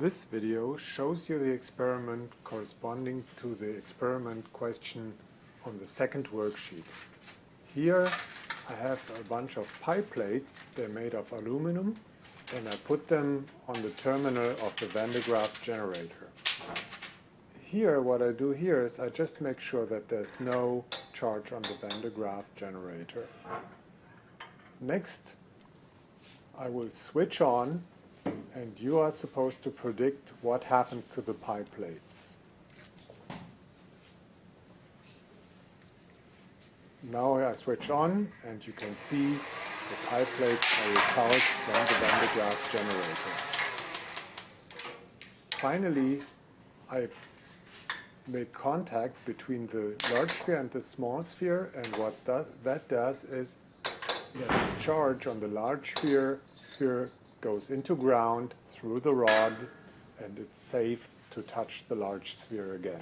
This video shows you the experiment corresponding to the experiment question on the second worksheet. Here I have a bunch of pie plates, they're made of aluminum, and I put them on the terminal of the Van de Graaff generator. Here, what I do here is I just make sure that there's no charge on the Van de Graaff generator. Next, I will switch on and you are supposed to predict what happens to the pie plates. Now I switch on and you can see the pie plates are repulsed from the Van de Graaff generator. Finally, I make contact between the large sphere and the small sphere and what does, that does is the charge on the large sphere, sphere goes into ground through the rod and it's safe to touch the large sphere again.